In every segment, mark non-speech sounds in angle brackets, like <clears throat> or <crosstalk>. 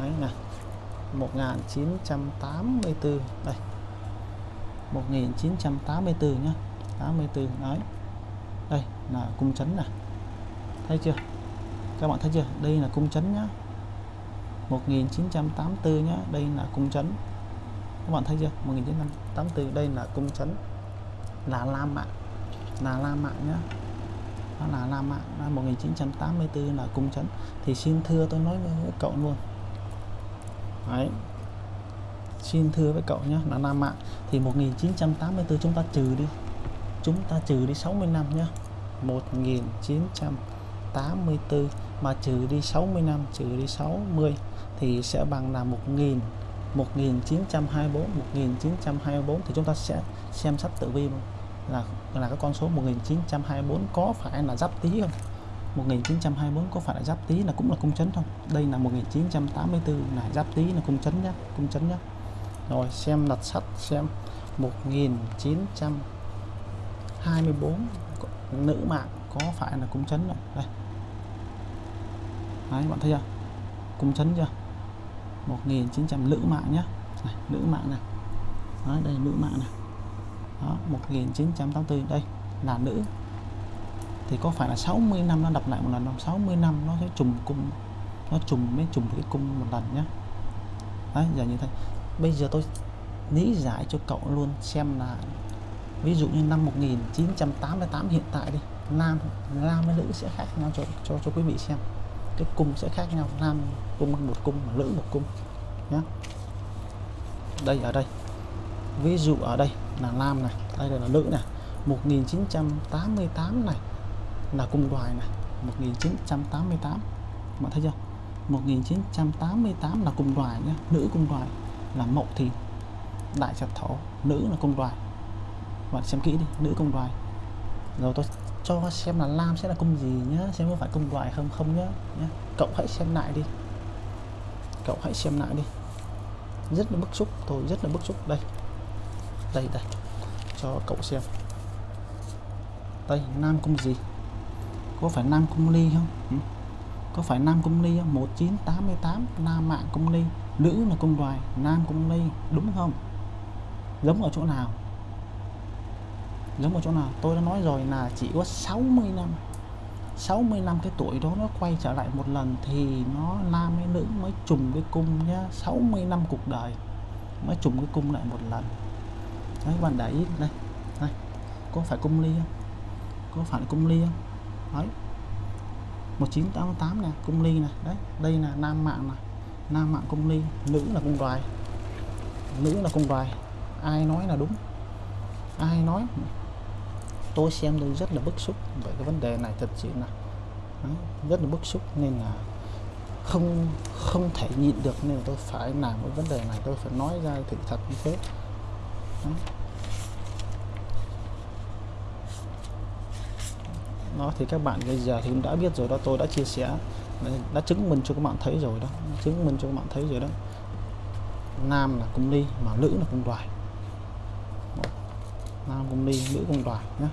đấy nè 1984 đây. 1984 nhá. 84 đấy. Đây, là cung chấn nè thấy chưa? Các bạn thấy chưa? Đây là cung chấn nhá. 1984 nhá, đây là cung chấn. Các bạn thấy chưa? 1984 đây là cung chấn. Là La Mã. Là La Mã nhá. Đó là La Mã. 1984 là cung chấn. Thì xin thưa tôi nói với cậu luôn đấy. Xin thưa với cậu nhé là Nam Mạng thì 1984 chúng ta trừ đi. Chúng ta trừ đi 60 năm nhé. 1984 mà trừ đi 60 năm, trừ đi 60 thì sẽ bằng là 1000 1924 1924 thì chúng ta sẽ xem sách tử vi là là cái con số 1924 có phải là giáp tý không? 1924 có phải là giáp tý là cũng là cung chấn không? Đây là 1984 là giáp tý là cung chấn nhá cung chấn nhá. Rồi xem đặt sắt xem. 1924 nữ mạng có phải là cung chấn không? Đây. Đấy bạn thấy chưa? Cung chấn chưa? 1900 nữ mạng nhá. Này, nữ mạng này. Đấy, đây nữ mạng này. Đó 1984 đây là nữ thì có phải là 60 năm nó đập lại một lần không? 60 năm nó sẽ trùng cung, nó trùng mới trùng cái cung một lần nhé đấy, giờ như thế. Bây giờ tôi lý giải cho cậu luôn xem là ví dụ như năm 1988 hiện tại đi nam nam với nữ sẽ khác nhau cho cho cho quý vị xem. Cái cung sẽ khác nhau. Nam cung một cung nữ một cung nhé đây, ở đây. Ví dụ ở đây là nam này, đây là nữ này. 1988 này là cung đoài này. 1988 bạn thấy chưa? 1988 là cung đoài nhé. Nữ cung đoài là mậu thìn. Đại trạch thổ, nữ là cung đoài bạn xem kỹ đi, nữ cung đoài rồi tôi cho xem là lam sẽ là cung gì nhá, xem có phải cung đoài không không nhá nhá. Cậu hãy xem lại đi. Cậu hãy xem lại đi. Rất là bức xúc, tôi rất là bức xúc. Đây. Đây đây. Cho cậu xem. Đây, nam cung gì? Có phải nam cung ly không? Ừ? có phải nam cung ly không 1988 nam mạng cung ly. Nữ là cung đoài nam cung ly đúng không? Giống ở chỗ nào? Giống ở chỗ nào? Tôi đã nói rồi là chỉ có 60 năm. 60 năm cái tuổi đó nó quay trở lại một lần thì nó nam hay nữ mới trùng cái cung nhá. 60 năm cuộc đời mới trùng cái cung lại một lần. Đấy các bạn để ý đây đây. Có phải cung ly không? Có phải cung ly không đấy. 1988 nè cung ly này đấy đây là nam mạng này nam mạng cung ly nữ là cung đoài. Nữ là cung đoài. Ai nói là đúng? Ai nói? Tôi xem tôi rất là bức xúc về cái vấn đề này thật sự là đấy, rất là bức xúc nên là không không thể nhịn được nên tôi phải làm cái vấn đề này. Tôi phải nói ra thì thật như thế. Đấy. Nó thì các bạn bây giờ thì cũng đã biết rồi đó, tôi đã chia sẻ, đã chứng minh cho các bạn thấy rồi đó, chứng minh cho các bạn thấy rồi đó. Nam là cung ly mà nữ là cung đoài. Nam cung ly, nữ cung đoài nhé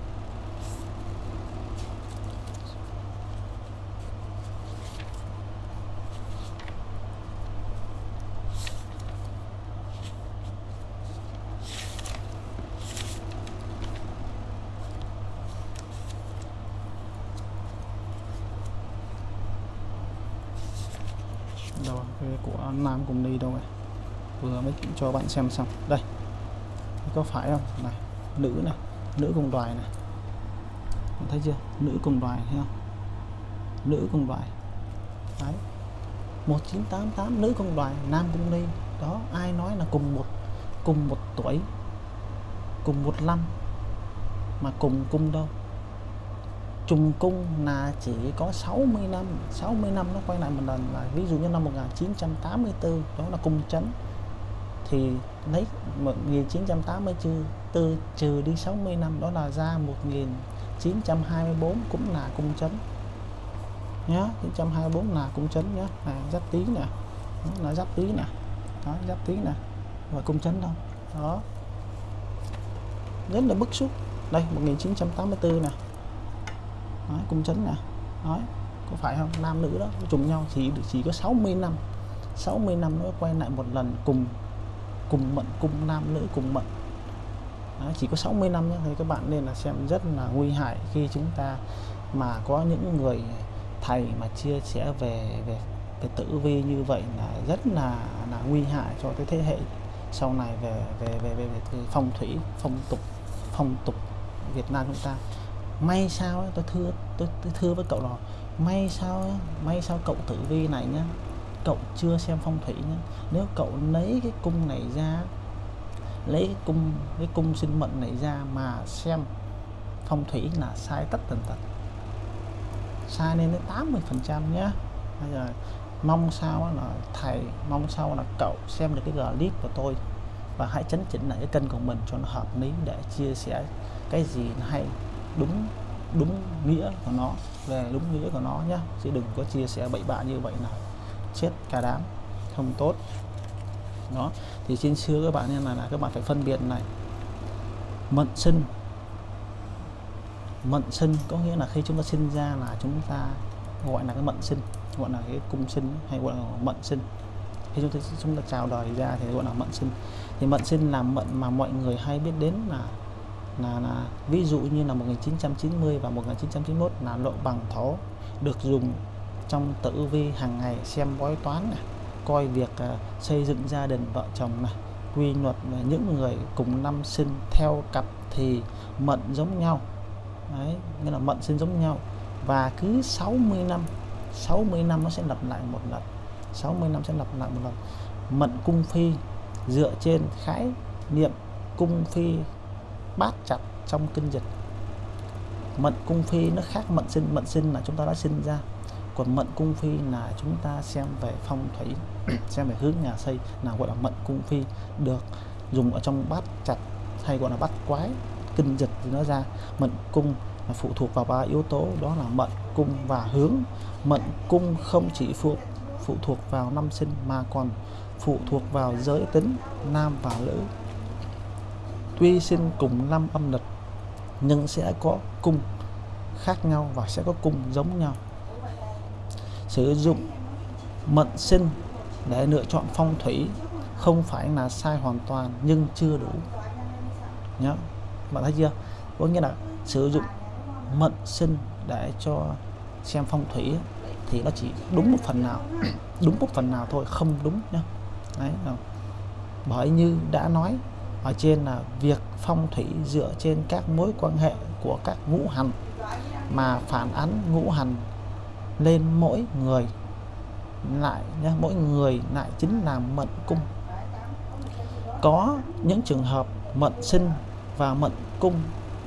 đâu cái của nam cùng đi đâu này vừa mới cho bạn xem xong. Đây. Có phải không? Này, nữ này, nữ cùng đoài này. Bạn thấy chưa? Nữ cùng đoài, thấy không? Nữ cùng đoài. Đấy. 1988 nữ cùng đoài, nam cùng đi. Đó, ai nói là cùng một cùng một tuổi, cùng một năm, mà cùng cung đâu? Trùng cung là chỉ có 60 năm 60 năm nó quay lại một lần là ví dụ như năm 1984 đó là cung chấn. Thì lấy 1984 trừ đi 60 năm đó là ra 1924 cũng là cung chấn. Nhá 924 là cung chấn nhá. À, giáp tí nè. Là giáp tí nè. Đó giáp tí nè. Và cung chấn đâu đó. Rất là bức xúc. Đây 1984 nè. Đấy, cung chấn nè. Đấy, có phải không? Nam nữ đó trùng nhau thì chỉ có 60 năm. 60 năm nữa quay lại một lần cùng cùng mệnh cùng nam nữ cùng mệnh Đấy, chỉ có 60 năm nhé. Thì các bạn nên là xem rất là nguy hại khi chúng ta mà có những người thầy mà chia sẻ về về về tử vi như vậy là rất là là nguy hại cho cái thế hệ sau này về về về về, về phong thủy phong tục phong tục Việt Nam chúng ta may sao ấy, tôi thưa tôi, tôi thưa với cậu là may sao ấy, may sao cậu tử vi này nhá cậu chưa xem phong thủy nhá. Nếu cậu lấy cái cung này ra lấy cái cung cái cung sinh mệnh này ra mà xem phong thủy là sai tất tần tật. Sai lên đến 80 phần trăm nhé bây giờ mong sao là thầy mong sao là cậu xem được cái clip của tôi và hãy chấn chỉnh lại cái kênh của mình cho nó hợp lý để chia sẻ cái gì hay đúng đúng nghĩa của nó về đúng nghĩa của nó nhé chứ đừng có chia sẻ bậy bạ như vậy nào. Chết cả đám không tốt. Đó thì trên xưa các bạn nên là, là các bạn phải phân biệt này. Mận sinh. Mận sinh có nghĩa là khi chúng ta sinh ra là chúng ta gọi là cái mận sinh gọi là cái cung sinh hay gọi là mận sinh. Khi chúng ta chúng ta chào đời ra thì gọi là mận sinh. Thì mận sinh là mận mà mọi người hay biết đến là là, là ví dụ như là 1990 và 1991 là lộ bằng thổ được dùng trong tử vi hàng ngày xem bói toán này coi việc uh, xây dựng gia đình vợ chồng này quy luật là những người cùng năm sinh theo cặp thì mận giống nhau. Đấy nghĩa là mận sinh giống nhau. Và cứ 60 năm 60 năm nó sẽ lặp lại một lần 60 năm sẽ lặp lại một lần. Mận cung phi dựa trên khái niệm cung phi bát chặt trong kinh dịch mận cung phi nó khác mận sinh mận sinh là chúng ta đã sinh ra. Còn mận cung phi là chúng ta xem về phong thủy, <clears throat> xem về hướng nhà xây là gọi là mận cung phi được dùng ở trong bát chặt hay gọi là bát quái kinh dịch thì nó ra. Mận cung là phụ thuộc vào ba yếu tố, đó là mận cung và hướng. Mận cung không chỉ phụ phụ thuộc vào năm sinh mà còn phụ thuộc vào giới tính nam và nữ tuy sinh cùng năm âm lịch, nhưng sẽ có cung khác nhau và sẽ có cung giống nhau. Sử dụng mệnh sinh để lựa chọn phong thủy không phải là sai hoàn toàn, nhưng chưa đủ. Nhớ, bạn thấy chưa? Có nghĩa là sử dụng mệnh sinh để cho xem phong thủy thì nó chỉ đúng một phần nào, <coughs> đúng một phần nào thôi, không đúng nhá. Đấy bởi như đã nói ở trên là việc phong thủy dựa trên các mối quan hệ của các ngũ hành mà phản ánh ngũ hành lên mỗi người lại nhé, mỗi người lại chính là mệnh cung. Có những trường hợp mệnh sinh và mệnh cung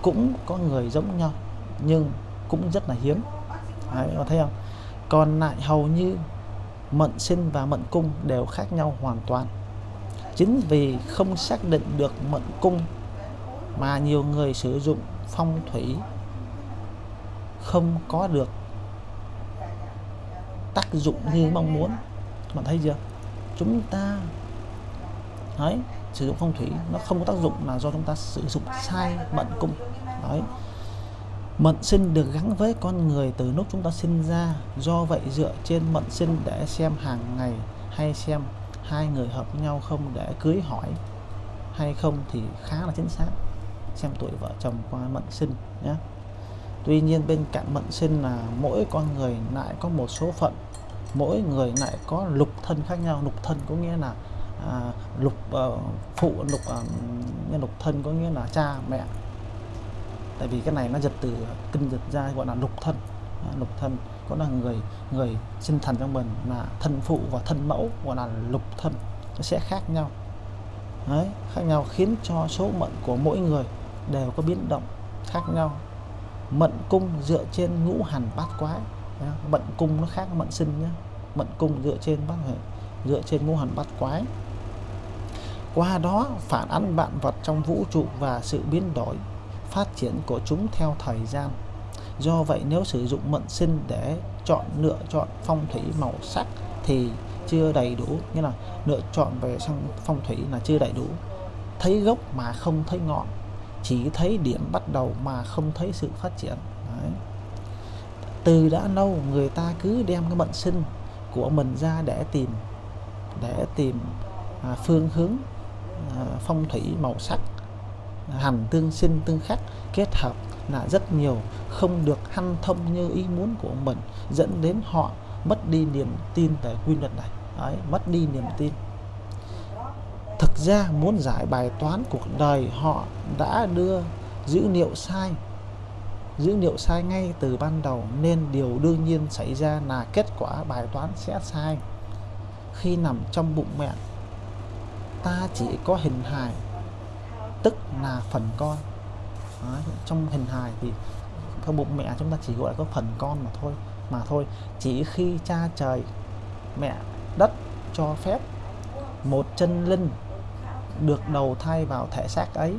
cũng có người giống nhau nhưng cũng rất là hiếm. Đấy, có thấy không? Còn lại hầu như mệnh sinh và mệnh cung đều khác nhau hoàn toàn chính vì không xác định được mệnh cung mà nhiều người sử dụng phong thủy không có được tác dụng như mong muốn. Bạn thấy chưa? Chúng ta, đấy, sử dụng phong thủy nó không có tác dụng là do chúng ta sử dụng sai mệnh cung. Đấy. Mệnh sinh được gắn với con người từ lúc chúng ta sinh ra. Do vậy dựa trên mệnh sinh để xem hàng ngày hay xem hai người hợp nhau không để cưới hỏi hay không thì khá là chính xác xem tuổi vợ chồng qua mệnh sinh nhé tuy nhiên bên cạnh mệnh sinh là mỗi con người lại có một số phận mỗi người lại có lục thân khác nhau. Lục thân có nghĩa là à, lục à, phụ lục uh, lục thân có nghĩa là cha mẹ. Tại vì cái này nó giật từ kinh dịch ra gọi là lục thân lục thân có là người người sinh thần trong mình là thân phụ và thân mẫu gọi là lục thân nó sẽ khác nhau. Đấy, khác nhau khiến cho số mệnh của mỗi người đều có biến động khác nhau. Mệnh cung dựa trên ngũ hành bát quái mệnh cung nó khác mệnh sinh nhé mệnh cung dựa trên bát dựa trên ngũ hành bát quái. Qua đó phản ánh vạn vật trong vũ trụ và sự biến đổi phát triển của chúng theo thời gian do vậy nếu sử dụng mệnh sinh để chọn lựa chọn phong thủy màu sắc thì chưa đầy đủ. Như là lựa chọn về sang phong thủy là chưa đầy đủ. Thấy gốc mà không thấy ngọn chỉ thấy điểm bắt đầu mà không thấy sự phát triển. Đấy. từ đã lâu người ta cứ đem cái mệnh sinh của mình ra để tìm để tìm à, phương hướng à, phong thủy màu sắc hành tương sinh tương khắc kết hợp là rất nhiều không được hanh thông như ý muốn của mình dẫn đến họ mất đi niềm tin về quy luật này. Đấy, mất đi niềm tin. Thực ra muốn giải bài toán cuộc đời họ đã đưa dữ liệu sai dữ liệu sai ngay từ ban đầu nên điều đương nhiên xảy ra là kết quả bài toán sẽ sai. Khi nằm trong bụng mẹ ta chỉ có hình hài tức là phần con. Đấy, trong hình hài thì theo bụng mẹ chúng ta chỉ gọi là có phần con mà thôi mà thôi. Chỉ khi cha trời mẹ đất cho phép một chân linh được đầu thai vào thể xác ấy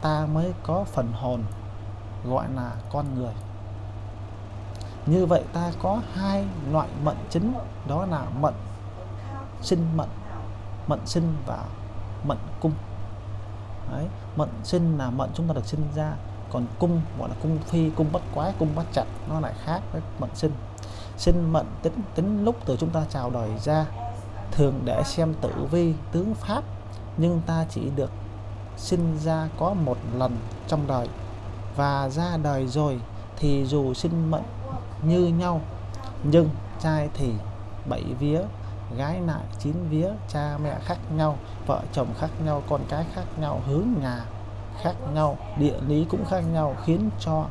ta mới có phần hồn gọi là con người. Như vậy ta có hai loại mệnh chính đó là mệnh sinh mệnh mệnh sinh và mệnh cung. Đấy, mệnh sinh là mệnh chúng ta được sinh ra còn cung gọi là cung phi cung bất quái cung bất chặt nó lại khác với mệnh sinh. Sinh mệnh tính tính lúc từ chúng ta chào đời ra thường để xem tử vi tướng pháp nhưng ta chỉ được sinh ra có một lần trong đời. Và ra đời rồi thì dù sinh mệnh như nhau nhưng trai thì bảy vía gái nại chín vía, cha mẹ khác nhau, vợ chồng khác nhau, con cái khác nhau, hướng nhà khác nhau, địa lý cũng khác nhau, khiến cho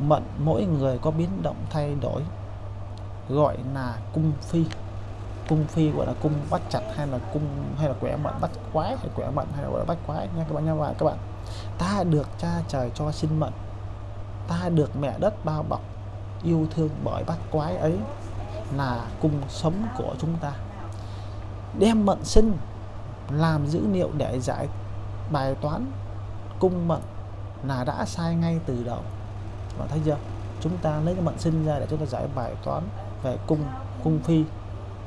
mệnh mỗi người có biến động thay đổi. Gọi là cung phi. Cung phi gọi là cung bắt chặt hay là cung, hay là quẻ mệnh bắt quái, hay quẻ mệnh hay là gọi là bắt quái, nha các bạn, nha và các bạn. Ta được cha trời cho sinh mệnh. Ta được mẹ đất bao bọc, yêu thương bởi bắt quái ấy là cung sống của chúng ta. Đem mận sinh, làm dữ liệu để giải bài toán, cung mận là đã sai ngay từ đầu. Bạn thấy chưa? Chúng ta lấy cái mận sinh ra để chúng ta giải bài toán về cung cung phi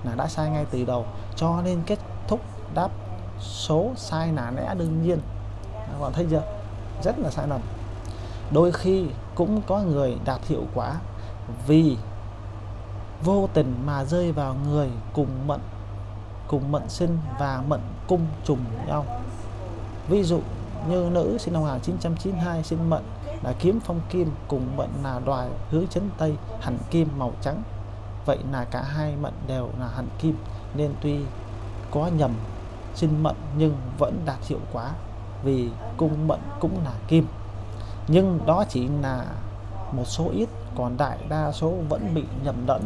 là đã sai ngay từ đầu. Cho nên kết thúc đáp số sai là lẽ đương nhiên. Các bạn thấy chưa? Rất là sai lầm. Đôi khi cũng có người đạt hiệu quả vì vô tình mà rơi vào người cùng mệnh cùng mệnh sinh và mệnh cung trùng nhau. Ví dụ như nữ sinh năm 1992 sinh mệnh là kiếm phong kim cùng mệnh là đoài hướng chấn tây hẳn kim màu trắng. Vậy là cả hai mệnh đều là hẳn kim, nên tuy có nhầm sinh mệnh nhưng vẫn đạt hiệu quả vì cung mệnh cũng là kim. Nhưng đó chỉ là một số ít, còn đại đa số vẫn bị nhầm lẫn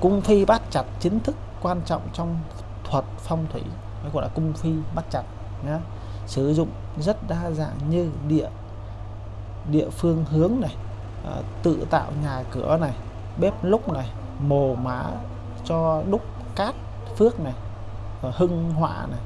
cung phi bắt chặt chính thức quan trọng trong thuật phong thủy hay gọi là cung phi bắt chặt nhé sử dụng rất đa dạng như địa địa phương hướng này à, tự tạo nhà cửa này bếp lúc này mồ mã cho đúc cát phước này và hưng họa này.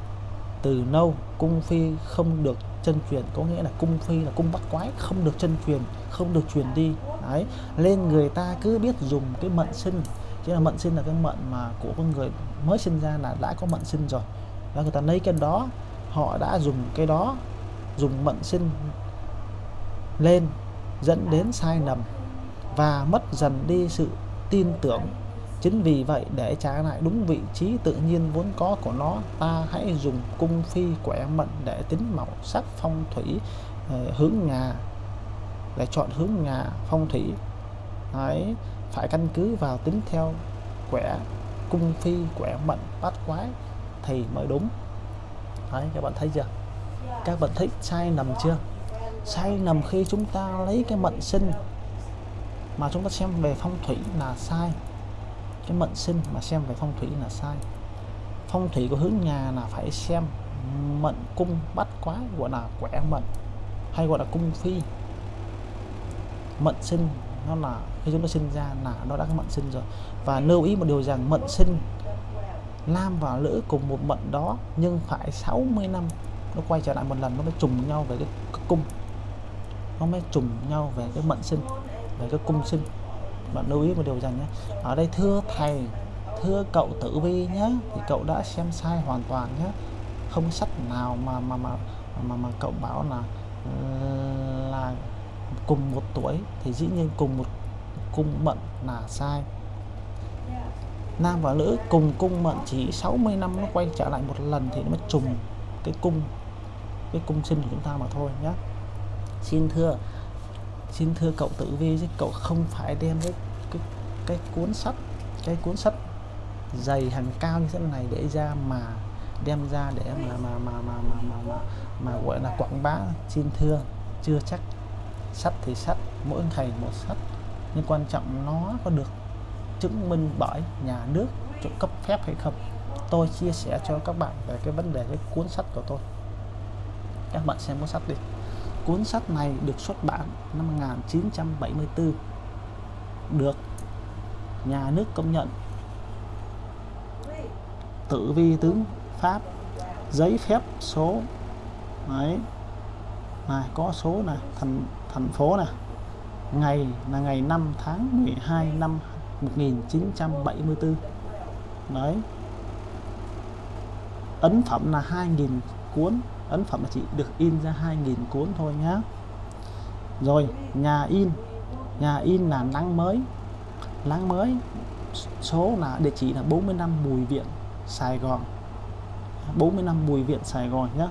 Từ nâu cung phi không được chân truyền có nghĩa là cung phi là cung bắt quái không được chân truyền không được truyền đi. Đấy nên người ta cứ biết dùng cái mệnh sinh chứ là mệnh sinh là cái mệnh mà của con người mới sinh ra là đã có mệnh sinh rồi. Và người ta lấy cái đó họ đã dùng cái đó dùng mệnh sinh lên dẫn đến sai lầm và mất dần đi sự tin tưởng. Chính vì vậy để trả lại đúng vị trí tự nhiên vốn có của nó ta hãy dùng cung phi quẻ mệnh để tính màu sắc phong thủy ờ, hướng nhà để chọn hướng nhà phong thủy. Đấy, phải căn cứ vào tính theo quẻ cung phi quẻ mệnh bát quái thì mới đúng. Đấy, các bạn thấy chưa? Các bạn thấy sai nằm chưa? Sai nằm khi chúng ta lấy cái mệnh sinh mà chúng ta xem về phong thủy là sai. Cái mệnh sinh mà xem về phong thủy là sai. Phong thủy của hướng nhà là phải xem mệnh cung bắt quái gọi là quẻ mệnh hay gọi là cung phi. Mệnh sinh nó là khi chúng ta sinh ra là nó đã có mệnh sinh rồi. Và lưu ý một điều rằng mệnh sinh nam và nữ cùng một mệnh đó nhưng phải 60 năm nó quay trở lại một lần nó mới trùng nhau về cái, cái cung. Nó mới trùng nhau về cái mệnh sinh về cái cung sinh. Bạn lưu ý một điều rằng nhé ở đây thưa thầy thưa cậu tử vi nhé thì cậu đã xem sai hoàn toàn nhé không sách nào mà mà mà mà, mà cậu bảo là là cùng một tuổi thì dĩ nhiên cùng một cung mệnh là sai. Nam và nữ cùng cung mệnh chỉ 60 năm nó quay trở lại một lần thì nó mới trùng cái cung cái cung sinh của chúng ta mà thôi nhé xin thưa. Xin thưa cậu tử vi chứ cậu không phải đem cái cái cái cuốn sách cái cuốn sách dày hàng cao như thế này để ra mà đem ra để mà mà mà mà mà mà, mà, mà gọi là quảng bá. Xin thưa chưa chắc. Sách thì sách mỗi thầy một sách nhưng quan trọng nó có được chứng minh bởi nhà nước cho cấp phép hay không? Tôi chia sẻ cho các bạn về cái vấn đề cái cuốn sách của tôi. Các bạn xem cuốn sách đi. Cuốn sách này được xuất bản năm 1974 được nhà nước công nhận. Tử vi tướng pháp, giấy phép số, đấy, này, có số này, thành thành phố này ngày là ngày 5 tháng 12 năm 1974 đấy. Ấn phẩm là 2.000 cuốn, ấn phẩm là chỉ được in ra 2.000 cuốn thôi nhá. Rồi, nhà in. Nhà in là nắng mới. Nắng mới, số là, địa chỉ là 45 Bùi Viện, Sài Gòn. 45 Bùi Viện, Sài Gòn nhé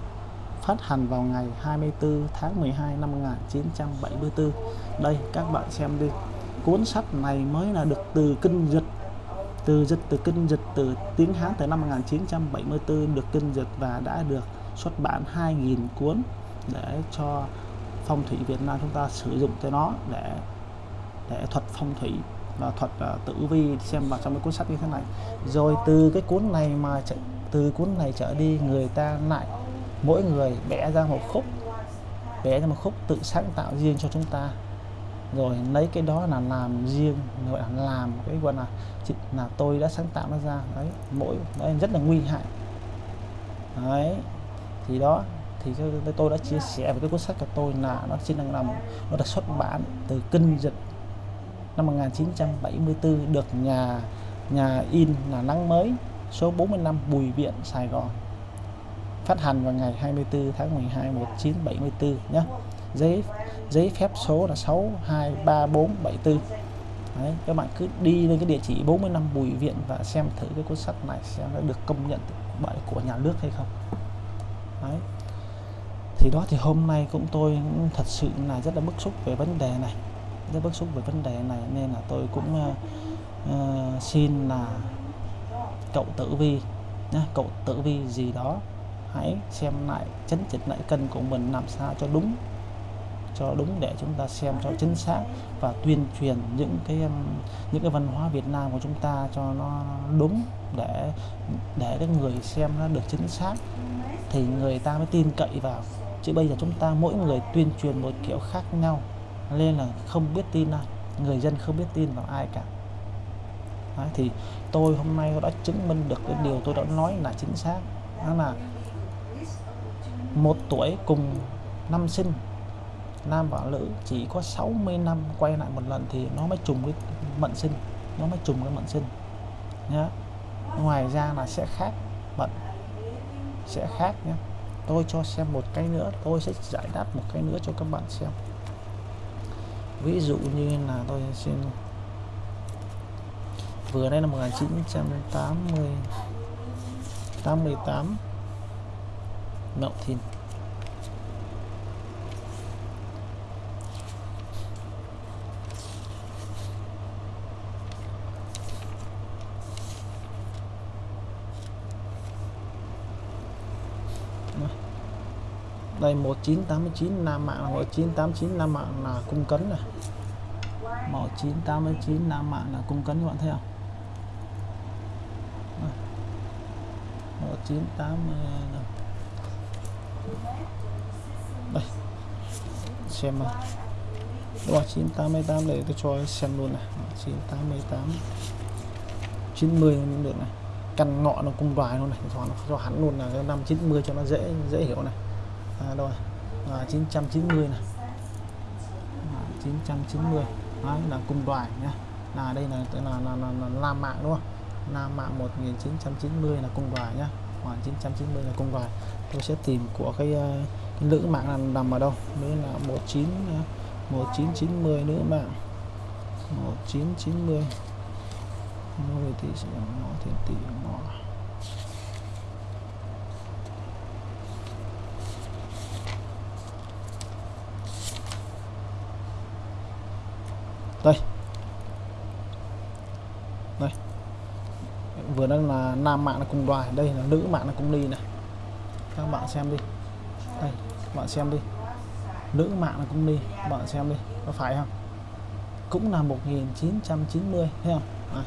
phát hành vào ngày 24 tháng 12 năm 1974 đây các bạn xem đi. Cuốn sách này mới là được từ kinh dịch từ dịch từ kinh dịch từ tiếng Hán từ năm 1974 được kinh dịch và đã được xuất bản 2.000 cuốn để cho phong thủy Việt Nam chúng ta sử dụng cho nó để để thuật phong thủy và thuật uh, tử vi xem vào trong cái cuốn sách như thế này. Rồi từ cái cuốn này mà từ cuốn này trở đi người ta lại mỗi người vẽ ra một khúc vẽ ra một khúc tự sáng tạo riêng cho chúng ta. Rồi lấy cái đó là làm riêng, gọi là làm cái gọi là là tôi đã sáng tạo nó ra. Đấy, mỗi, đấy, rất là nguy hại. Đấy, thì đó, thì tôi đã chia sẻ với cái cuốn sách của tôi là nó chỉ đang làm nó được xuất bản từ kinh dịch năm 1974 được nhà nhà in là nắng mới, số 45 Bùi Viện, Sài Gòn phát hành vào ngày 24 tháng 12 1974 nhé giấy giấy phép số là 623474 Đấy, các bạn cứ đi lên cái địa chỉ 45 Bùi Viện và xem thử cái cuốn sách này xem nó được công nhận bởi của nhà nước hay không. Đấy. thì đó thì hôm nay cũng tôi cũng thật sự là rất là bức xúc về vấn đề này rất bức xúc về vấn đề này nên là tôi cũng uh, uh, xin là cậu tử vi nhá, cậu tử vi gì đó hãy xem lại chấn chỉnh lại cân của mình làm sao cho đúng cho đúng để chúng ta xem cho chính xác và tuyên truyền những cái um, những cái văn hóa Việt Nam của chúng ta cho nó đúng để để cái người xem nó được chính xác. Thì người ta mới tin cậy vào. Chứ bây giờ chúng ta mỗi người tuyên truyền một kiểu khác nhau nên là không biết tin ai người dân không biết tin vào ai cả. Đấy, thì tôi hôm nay đã chứng minh được cái điều tôi đã nói là chính xác. Đó là một tuổi cùng năm sinh. Nam và nữ chỉ có 60 năm quay lại một lần thì nó mới trùng với mệnh sinh. Nó mới trùng với mệnh sinh. Nhá. Ngoài ra là sẽ khác mệnh sẽ khác nhé tôi cho xem một cái nữa. Tôi sẽ giải đáp một cái nữa cho các bạn xem. Ví dụ như là tôi xin vừa đây là 1980 88 Mậu Thìn đây 1989 Nam mạng 1989 Nam mạng là cung cấn này. 1989 Nam mạng là cung cấn, các bạn thấy không? 1980 đây. Xem mà rồi 988 để tôi cho xem luôn này. 988 90 cũng được này. Căn ngọ nó cung đoài luôn này. Cho, cho hắn luôn là cái năm 90 cho nó dễ dễ hiểu này. À, rồi? À, 990 này. À, 990 Đấy, là cung đoài nhá. Là đây là là là, là, là là Nam mạng đúng không? Nam mạng 1990 là cung đoài nhá. 1990 là công đoàn tôi sẽ tìm của cái, ờ, cái nữ mạng là nằm ở đâu? Nữa là 19 1990 ờ, nữ mạng. 1990 rồi thì sẽ nó thì tỷ nó đây đây vừa nam mạng là cùng đoài đây là nữ mạng là cung ly này. Các bạn xem đi. Đây các bạn xem đi. Nữ mạng là cung ly. Các bạn xem đi. Có phải không? Cũng là 1990 thấy không? À,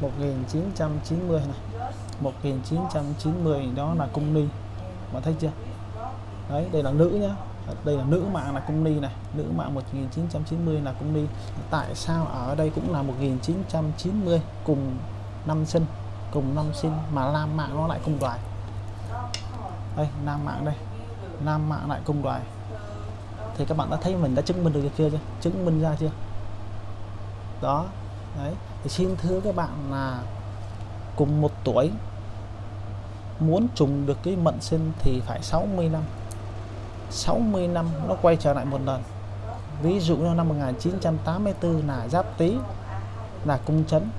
1990 này. 1990 đó là cung ly. Bạn thấy chưa? Đấy đây là nữ nhá. Đây là nữ mạng là cung ly này. Nữ mạng 1990 là cung ly. Tại sao ở đây cũng là 1990 cùng năm sinh? Cùng năm sinh mà nam mạng nó lại cung đoài. Đây, nam mạng đây. Nam mạng lại cung đoài. Thì các bạn đã thấy mình đã chứng minh được chưa chưa? Chứng minh ra chưa? Đó, đấy. Thì xin thưa các bạn là cùng một tuổi, muốn trùng được cái mệnh sinh thì phải 60 năm. 60 năm nó quay trở lại một lần. Ví dụ như năm 1984 là giáp tý, là cung chấn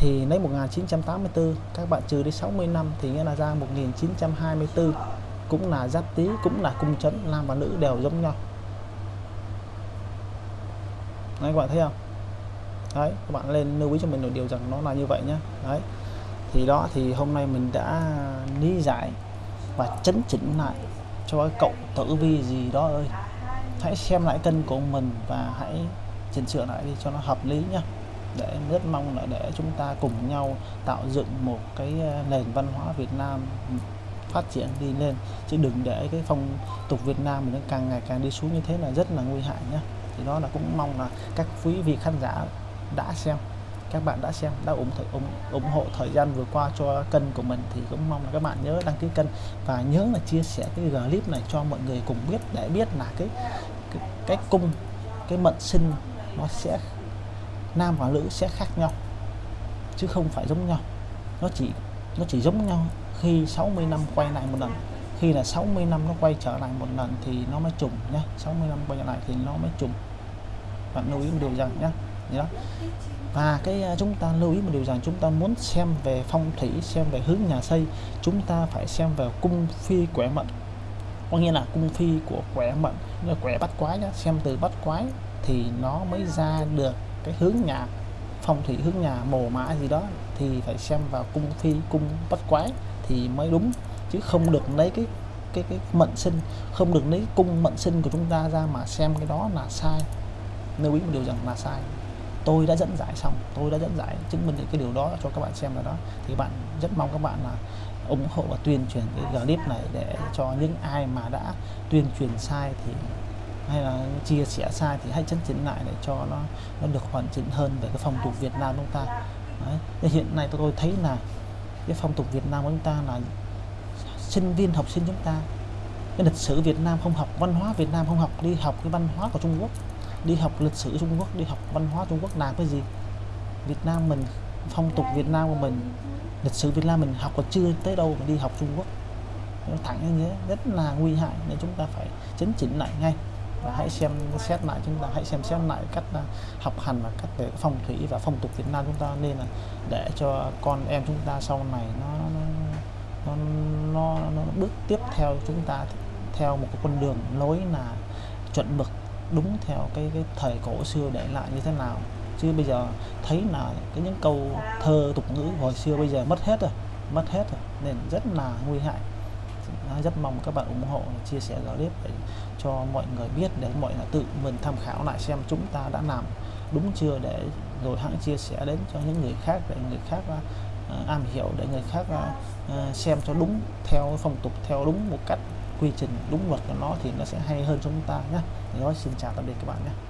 thì lấy 1984 các bạn trừ đi 60 năm thì nghĩa là ra 1924 cũng là giáp tý, cũng là cung chấn, nam và nữ đều giống nhau. Đấy, các bạn thấy không? Đấy, các bạn lên lưu ý cho mình một điều rằng nó là như vậy nhé đấy, thì đó, thì hôm nay mình đã lý giải và chấn chỉnh lại cho cái cậu tử vi gì đó ơi. Hãy xem lại cân của mình và hãy chỉnh sửa lại đi cho nó hợp lý nhé để rất mong là để chúng ta cùng nhau tạo dựng một cái ờ, nền văn hóa Việt Nam phát triển đi lên. Chứ đừng để cái phong tục Việt Nam mình nó càng ngày càng đi xuống như thế là rất là nguy hại nhé thì đó là cũng mong là các quý vị khán giả đã xem các bạn đã xem đã ủng, ủng ủng hộ thời gian vừa qua cho kênh của mình thì cũng mong là các bạn nhớ đăng ký kênh và nhớ là chia sẻ cái clip này cho mọi người cùng biết để biết là cái cái, cái cung cái mệnh sinh nó sẽ nam và nữ sẽ khác nhau, chứ không phải giống nhau. Nó chỉ nó chỉ giống nhau khi 60 năm quay lại một lần. Khi là 60 năm nó quay trở lại một lần thì nó mới trùng nhé 60 năm quay lại thì nó mới trùng. Bạn lưu ý một điều rằng nhé đó. Và cái à, chúng ta lưu ý một điều rằng chúng ta muốn xem về phong thủy, xem về hướng nhà xây, chúng ta phải xem về cung phi quẻ mệnh. Có nghĩa là cung phi của quẻ mệnh, là quẻ bắt quái nhá. Xem từ bắt quái thì nó mới ra được cái hướng nhà, phong thủy hướng nhà, mồ mã gì đó thì phải xem vào cung phi cung bắt quái thì mới đúng. Chứ không được lấy cái cái cái mệnh sinh, không được lấy cung mệnh sinh của chúng ta ra mà xem cái đó là sai. Lưu ý một điều rằng là sai. Tôi đã dẫn giải xong, tôi đã dẫn giải, chứng minh được cái điều đó cho các bạn xem là đó. Thì bạn rất mong các bạn là ủng hộ và tuyên truyền cái clip này để cho những ai mà đã tuyên truyền sai thì hay là chia sẻ sai thì hãy chấn chỉnh lại để cho nó nó được hoàn chỉnh hơn về cái phong tục Việt Nam chúng ta. Đấy. hiện nay tôi thấy là cái phong tục Việt Nam của chúng ta là sinh viên, học sinh chúng ta, cái lịch sử Việt Nam không học, văn hóa Việt Nam không học, đi học cái văn hóa của Trung Quốc, đi học lịch sử Trung Quốc, đi học văn hóa Trung Quốc làm cái gì? Việt Nam mình, phong tục Việt Nam của mình, lịch sử Việt Nam mình học còn chưa tới đâu mà đi học Trung Quốc. Nó thẳng như thế, rất là nguy hại, nên chúng ta phải chấn chỉnh lại ngay và hãy xem xét lại chúng ta hãy xem xét lại cách à, học hành và cách về phong thủy và phong tục Việt Nam chúng ta nên là để cho con em chúng ta sau này nó nó nó, nó, nó bước tiếp theo chúng ta theo một cái con đường lối là chuẩn mực đúng theo cái cái thời cổ xưa để lại như thế nào. Chứ bây giờ thấy là cái những câu thơ tục ngữ hồi xưa bây giờ mất hết rồi mất hết rồi nên rất là nguy hại. Rất mong các bạn ủng hộ chia sẻ clip để cho mọi người biết để mọi người tự mình tham khảo lại xem chúng ta đã làm đúng chưa để rồi hãng chia sẻ đến cho những người khác để người khác uh, am hiểu để người khác uh, xem cho đúng theo phong tục theo đúng một cách quy trình đúng luật của nó thì nó sẽ hay hơn chúng ta nhé. Đó xin chào tạm biệt các bạn nhé.